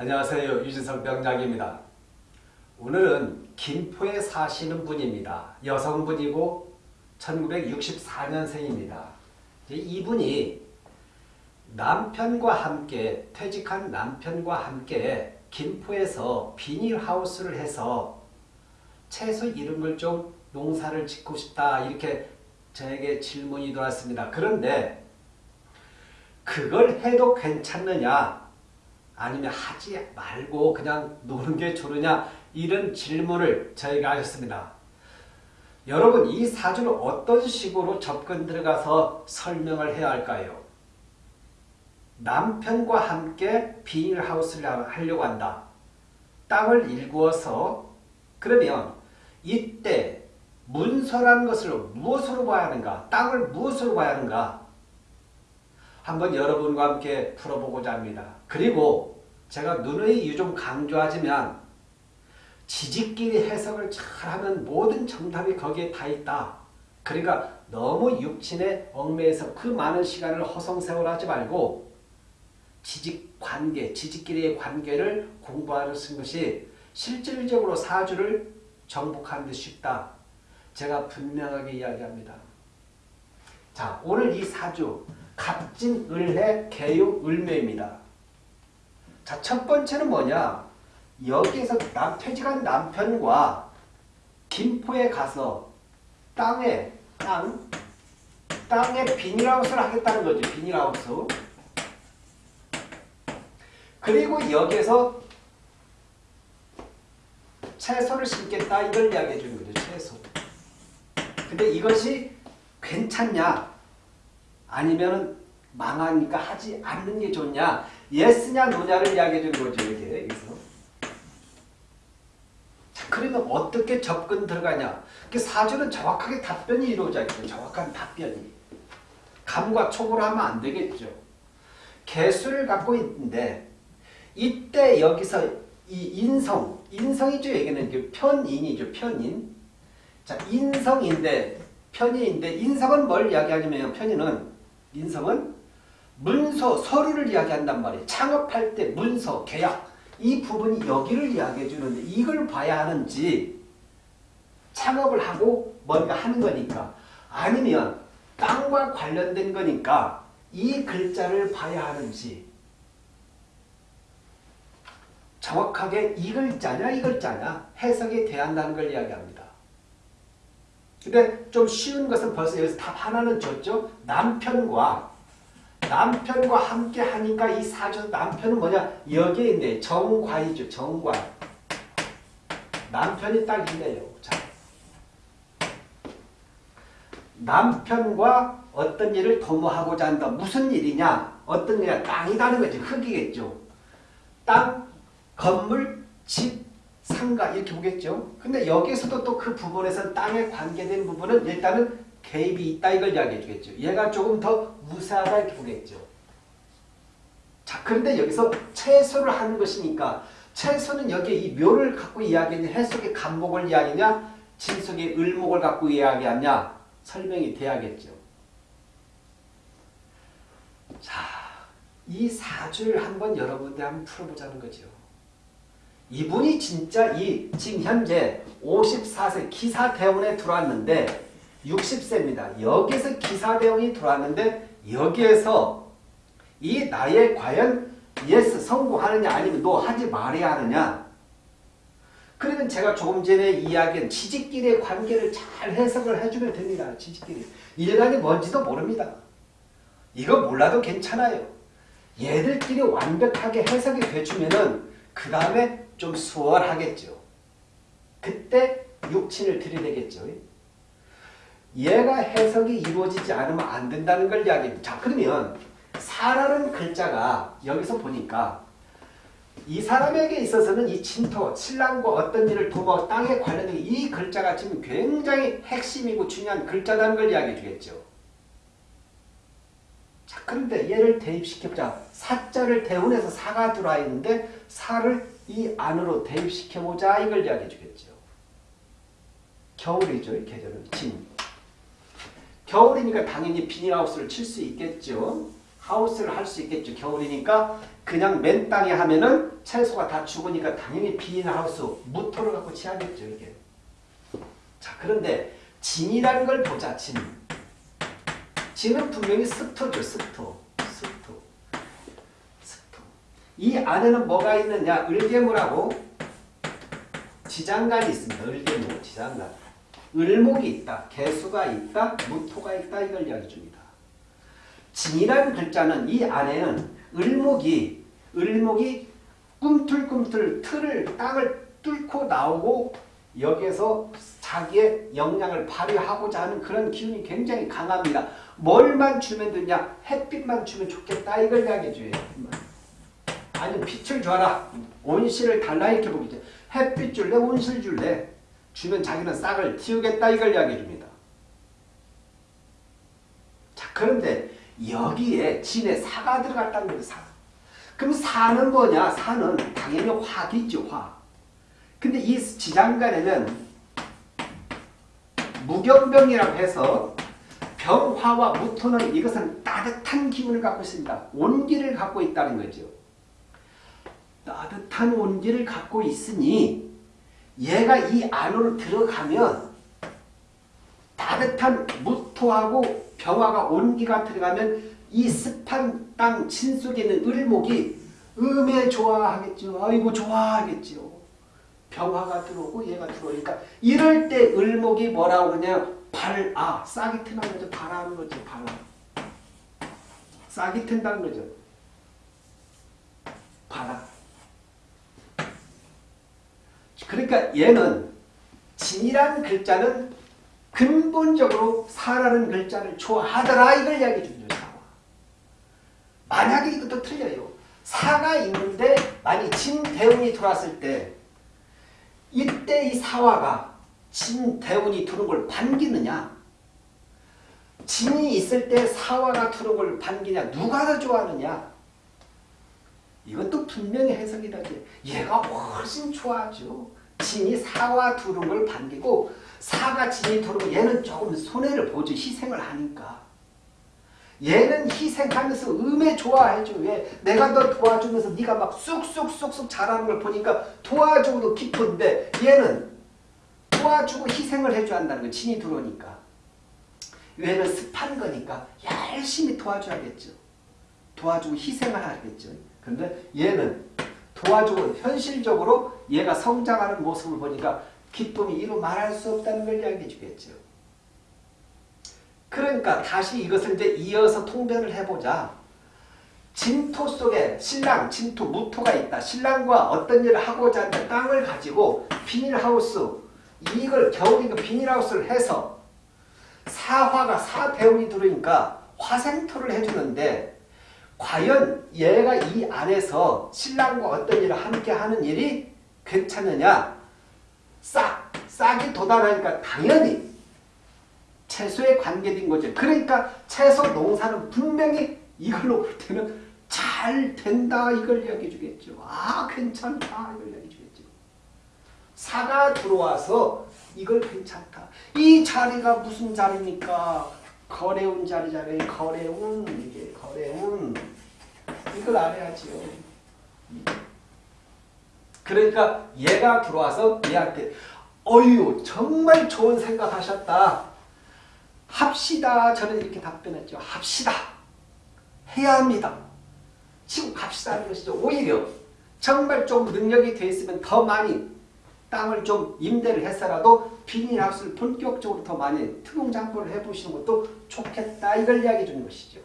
안녕하세요. 유진석 병장입니다. 오늘은 김포에 사시는 분입니다. 여성분이고 1964년생입니다. 이분이 남편과 함께 퇴직한 남편과 함께 김포에서 비닐하우스를 해서 채소 걸좀 농사를 짓고 싶다 이렇게 저에게 질문이 들어왔습니다. 그런데 그걸 해도 괜찮느냐 아니면 하지 말고 그냥 노는 게 좋으냐 이런 질문을 저희가 하셨습니다. 여러분 이 사주를 어떤 식으로 접근 들어가서 설명을 해야 할까요? 남편과 함께 비닐하우스를 하려고 한다. 땅을 일구어서 그러면 이때 문서라는 것을 무엇으로 봐야 하는가? 땅을 무엇으로 봐야 하는가? 한번 여러분과 함께 풀어보고자 합니다. 그리고 제가 누누이 유 좀 강조하지만 지지끼리 해석을 잘하면 모든 정답이 거기에 다 있다. 그러니까 너무 육친에 얽매여서 그 많은 시간을 허송세월하지 말고 지직관계, 지지끼리의 관계를 공부하는 것이 실질적으로 사주를 정복하는 데 쉽다. 제가 분명하게 이야기합니다. 자, 오늘 이 사주 갑진, 을해, 개유, 을매입니다. 자, 첫 번째는 뭐냐? 여기에서 남, 퇴직한 남편과 김포에 가서 땅에, 땅, 땅에 비닐하우스를 하겠다는 거죠. 비닐하우스. 그리고 여기에서 채소를 심겠다 이걸 이야기해 주는 거죠. 채소. 근데 이것이 괜찮냐? 아니면 망하니까 하지 않는 게 좋냐? 예스냐 노냐를 이야기해 주는 거죠. 이게 여기서. 자, 그러면 어떻게 접근 들어가냐? 그 사주는 정확하게 답변이 이루어져 있죠. 정확한 답변이. 감과 촉으로 하면 안 되겠죠. 개수를 갖고 있는데 이때 여기서 이 인성, 인성이죠. 여기는 편인이죠. 편인. 자, 인성인데 편인인데 인성은 뭘 이야기하냐면 편인은 인성은 문서, 서류를 이야기한단 말이에요. 창업할 때 문서, 계약 이 부분이 여기를 이야기해 주는데 이걸 봐야 하는지 창업을 하고 뭔가 하는 거니까 아니면 땅과 관련된 거니까 이 글자를 봐야 하는지 정확하게 이 글자냐 이 글자냐 해석이 돼야 한다는 걸 이야기합니다. 근데 좀 쉬운 것은 벌써 여기서 답 하나는 줬죠. 남편과 남편과 함께 하니까 이 사주 남편은 뭐냐 여기에 있네 정과이죠. 정과 남편이 딱 있네요. 자, 남편과 어떤 일을 도모하고자 한다. 무슨 일이냐? 어떤 일이냐? 땅이라는 거지. 흙이겠죠. 땅, 건물, 집, 상가 이렇게 보겠죠. 근데 여기서도 또 그 부분에서 땅에 관계된 부분은 일단은 개입이 있다 이걸 이야기해 주겠죠. 얘가 조금 더 무사하다 이렇게 보겠죠. 자, 그런데 여기서 채소를 하는 것이니까 채소는 여기에 이 묘를 갖고 이야기하냐 해석의 간목을 이야기하냐 진속의 을목을 갖고 이야기하냐 설명이 돼야겠죠. 자, 이 사주를 한번 여러분들 한번 풀어보자는 거죠. 이분이 진짜 이 지금 현재 54세 기사대운에 들어왔는데 60세입니다. 여기서 기사대운이 들어왔는데 여기에서 이 나에 과연 yes 성공하느냐 아니면 no 하지 말아야 하느냐 그러면 제가 조금 전에 이야기한 지지끼리의 관계를 잘 해석을 해주면 됩니다. 지지끼리. 일간이 뭔지도 모릅니다. 이거 몰라도 괜찮아요. 얘들끼리 완벽하게 해석이 돼주면은 그 다음에 좀 수월하겠죠. 그때 육친을 들이대겠죠. 얘가 해석이 이루어지지 않으면 안 된다는 걸 이야기합니다. 자 그러면 사라는 글자가 여기서 보니까 이 사람에게 있어서는 이 진토, 신랑과 어떤 일을 도모, 땅에 관련된 이 글자가 지금 굉장히 핵심이고 중요한 글자라는 걸 이야기해 주겠죠. 자, 그런데 얘를 대입시켜보자. 사자를 대운해서 사가 들어와 있는데 사를 이 안으로 대입시켜보자. 이걸 이야기해 주겠죠. 겨울이죠. 이 계절은. 진. 겨울이니까 당연히 비닐하우스를 칠 수 있겠죠. 하우스를 할 수 있겠죠. 겨울이니까 그냥 맨 땅에 하면은 채소가 다 죽으니까 당연히 비닐하우스 무토를 갖고 취하겠죠 이게. 자 그런데 진이라는 걸 보자 진. 진은 분명히 스토. 스토. 이 안에는 뭐가 있느냐 을개물하고 지장간이 있습니다. 을개물 지장간. 을목이 있다. 개수가 있다. 무토가 있다. 이걸 이야기 줍니다. 진이라는 글자는 이 안에는 을목이 을목이 꿈틀꿈틀 틀을 땅을 뚫고 나오고 여기에서 자기의 역량을 발휘하고자 하는 그런 기운이 굉장히 강합니다. 뭘만 주면 되냐? 햇빛만 주면 좋겠다 이걸 이야기해 줘요. 아니 빛을 줘라. 온실을 달라 이렇게 보겠죠. 햇빛 줄래? 온실 줄래? 주면 자기는 싹을 틔우겠다 이걸 이야기해 줍니다. 자 그런데 여기에 진에 사가 들어갔다는 거예요. 사. 그럼 사는 뭐냐? 사는 당연히 화기죠. 화. 근데 이 지장간에는 무경병이라고 해서 병화와 무토는 이것은 따뜻한 기운을 갖고 있습니다. 온기를 갖고 있다는 거죠. 따뜻한 온기를 갖고 있으니 얘가 이 안으로 들어가면 따뜻한 무토하고 병화가 온기가 들어가면 이 습한 땅 진 속에 있는 을목이 음에 좋아하겠죠. 아이고 좋아하겠죠. 병화가 들어오고 얘가 들어오니까 이럴 때 을목이 뭐라고 그러냐 발아 싹이 트는 거죠. 발아하는 거죠. 발아 싹이 튼다는 거죠. 발아 그러니까 얘는 진이라는 글자는 근본적으로 사라는 글자를 좋아하더라 이걸 이야기해 주죠. 만약에 이것도 틀려요. 사가 있는데 만약 진대운이 들어왔을 때 이때 이 사화가 진대운이 들어온 걸 반기느냐? 진이 있을 때 사화가 들어온 걸 반기냐? 누가 더 좋아하느냐? 이것도 분명히 해석이 되지. 얘가 훨씬 좋아하죠 진이 들어온 걸 반기고 사가 진이 들어오면 얘는 조금 손해를 보죠 희생을 하니까 얘는 희생하면서 음에 좋아해줘. 왜? 내가 너 도와주면서 네가 막 쑥쑥쑥쑥 잘하는 걸 보니까 도와주고도 기쁜데 얘는 도와주고 희생을 해줘야 한다는 거 진이 들어오니까. 얘는 습한 거니까 열심히 도와줘야겠죠. 도와주고 희생을 하겠죠. 근데 얘는 도와주고 현실적으로 얘가 성장하는 모습을 보니까 기쁨이 이루 말할 수 없다는 걸 이야기해 주겠죠. 그러니까 다시 이것을 이제 이어서 통변을 해보자. 진토 속에 신랑, 진토, 무토가 있다. 신랑과 어떤 일을 하고자 하는 땅을 가지고 비닐하우스, 이걸 겨울이니까 비닐하우스를 해서 사화가 사대운이 들어오니까 화생토를 해주는데 과연 얘가 이 안에서 신랑과 어떤 일을 함께 하는 일이 괜찮느냐? 싹, 싹이 돋아나니까 당연히 채소에 관계된 거죠. 그러니까 채소 농사는 분명히 이걸로 볼 때는 잘 된다 이걸 이야기해 주겠죠. 아 괜찮다 이걸 이야기해 주겠죠. 사가 들어와서 이걸 괜찮다. 이 자리가 무슨 자리입니까? 거래운 자리잖아요. 거래운 이게 거래운 이걸 알아야지요. 그러니까 얘가 들어와서 얘한테 어유 정말 좋은 생각하셨다. 합시다. 저는 이렇게 답변했죠. 합시다. 해야 합니다. 지금 갑시다 하는 것이죠. 오히려 정말 좀 능력이 돼 있으면 더 많이 땅을 좀 임대를 해서라도 비닐하우스를 본격적으로 더 많이 특공장포를 해보시는 것도 좋겠다. 이걸 이야기해 주는 것이죠.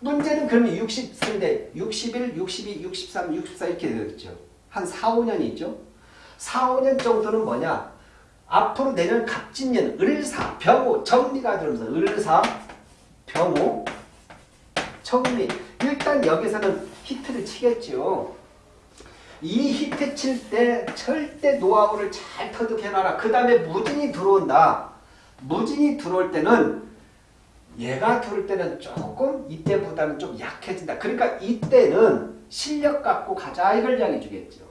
문제는 그러면 60세인데 61, 62, 63, 64 이렇게 되겠죠. 한 4, 5년이 있죠. 4, 5년 정도는 뭐냐? 앞으로 내년 갑진년 을사, 병호, 정리가 들어오면서 을사, 병호, 정리. 일단 여기서는 히트를 치겠죠. 이 히트 칠 때 절대 노하우를 잘 터득해놔라. 그 다음에 무진이 들어온다. 무진이 들어올 때는 얘가 들어올 때는 조금 이때보다는 좀 약해진다. 그러니까 이때는 실력 갖고 가자 이걸 이야기해 주겠죠.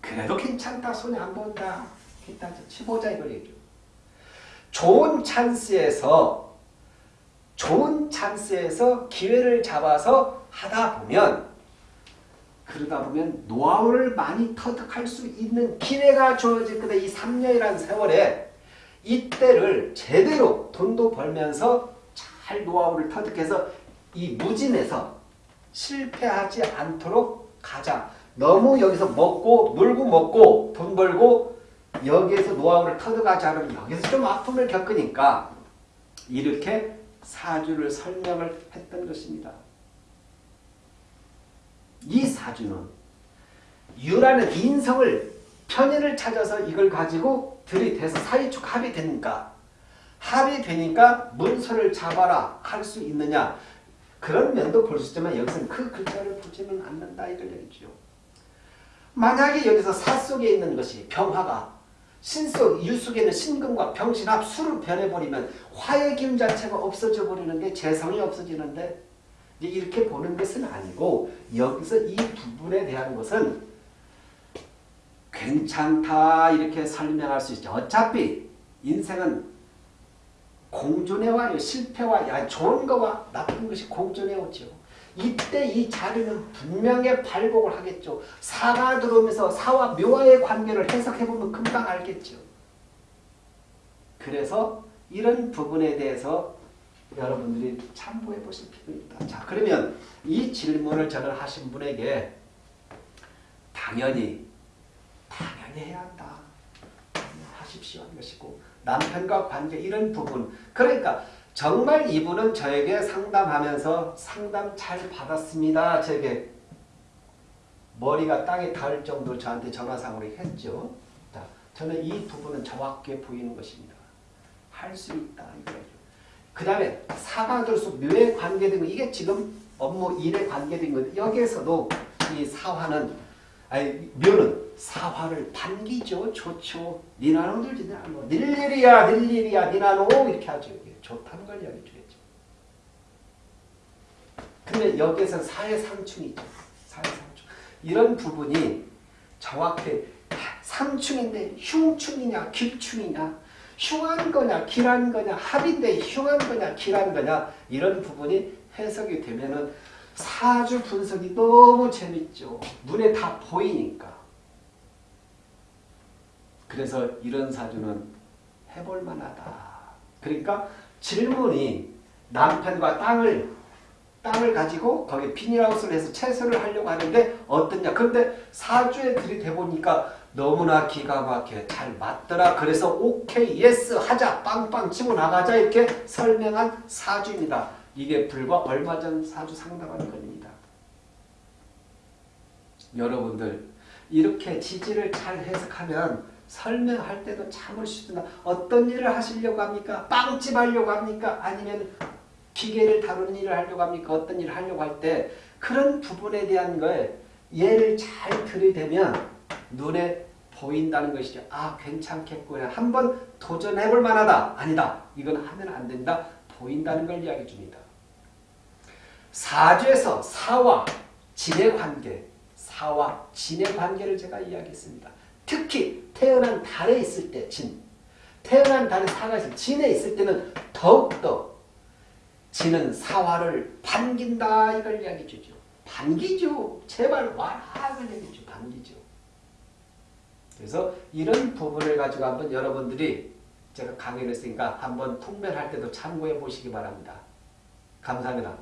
그래도 괜찮다. 손에 안 본다. 일단 치보자 이걸 얘기죠. 좋은 찬스에서 좋은 찬스에서 기회를 잡아서 하다 보면 그러다 보면 노하우를 많이 터득할 수 있는 기회가 주어질 거다. 이 3년이라는 세월에 이때를 제대로 돈도 벌면서 잘 노하우를 터득해서 이 무진에서 실패하지 않도록 가자. 너무 여기서 먹고 놀고 먹고 돈 벌고 여기에서 노하우를 터득하지 않으면 여기서 좀 아픔을 겪으니까 이렇게 사주를 설명을 했던 것입니다. 이 사주는 유라는 인성을 편인을 찾아서 이걸 가지고 들이대서 사이축 합이 되니까 합이 되니까 문서를 잡아라 할 수 있느냐 그런 면도 볼 수 있지만 여기서는 그 글자를 보지는 않는다 이걸 얘기죠. 만약에 여기서 사 속에 있는 것이 병화가 신속 유속에는 신금과 병신합 수로 변해버리면 화의 기운 자체가 없어져 버리는데 재성이 없어지는데 이렇게 보는 것은 아니고 여기서 이 부분에 대한 것은 괜찮다 이렇게 설명할 수 있죠. 어차피 인생은 공존해 와요. 실패와 야, 좋은 거와 나쁜 것이 공존해 오죠. 이때 이 자리는 분명히 발복을 하겠죠. 사가 들어오면서 사와 묘와의 관계를 해석해보면 금방 알겠죠. 그래서 이런 부분에 대해서 여러분들이 참고해 보실 필요 있다. 자, 그러면 이 질문을 저는 하신 분에게 당연히, 당연히 해야 한다. 하십시오. 하는 것이고, 남편과 관계 이런 부분. 그러니까 정말 이분은 저에게 상담하면서 상담 잘 받았습니다. 저에게 머리가 땅에 닿을 정도로 저한테 전화상으로 했죠. 자, 저는 이 부분은 정확하게 보이는 것입니다. 할 수 있다. 이거죠. 그 다음에 사과들수 묘에 관계된 거 이게 지금 업무 일에 관계된 거 여기에서도 이 사화는 아니 묘는 사화를 반기죠. 좋죠. 니나노 들지 니나노 닐일이야 닐일이야 니나노 이렇게 하죠. 좋다는 걸 이야기해 주겠죠. 근데 여기에서 사회상충이죠. 사회상충 이런 부분이 정확히 상충인데 흉충이냐 길충이냐 흉한 거냐 길한 거냐 합인데 흉한 거냐 길한 거냐 이런 부분이 해석이 되면은 사주 분석이 너무 재밌죠. 눈에 다 보이니까. 그래서 이런 사주는 해볼 만하다. 그러니까 질문이 남편과 땅을 땅을 가지고 거기에 비닐하우스를 해서 채소를 하려고 하는데 어떠냐. 그런데 사주에 들이대보니까 너무나 기가 막혀 잘 맞더라. 그래서 오케이 yes 하자 빵빵 치고 나가자 이렇게 설명한 사주입니다. 이게 불과 얼마 전 사주 상담한 겁니다. 여러분들 이렇게 지지를 잘 해석하면 설명할 때도 참을 수 있나 어떤 일을 하시려고 합니까? 빵집 하려고 합니까? 아니면 기계를 다루는 일을 하려고 합니까? 어떤 일을 하려고 할 때 그런 부분에 대한 걸 예를 잘 들이대면 눈에 보인다는 것이죠. 아 괜찮겠구나. 한번 도전해볼 만하다. 아니다. 이건 하면 안 된다. 보인다는 걸 이야기해 줍니다. 사주에서 사와 진의 관계, 사와 진의 관계를 제가 이야기했습니다. 특히 태어난 달에 있을 때 진, 태어난 달에 사가 있을 진에 있을 때는 더욱더 진은 사화를 반긴다 이걸 이야기해 주죠. 반기죠. 제발 와라 이걸 얘기해 주 반기죠. 그래서 이런 부분을 가지고 한번 여러분들이 제가 강의를 했으니까 한번 통변할 때도 참고해 보시기 바랍니다. 감사합니다.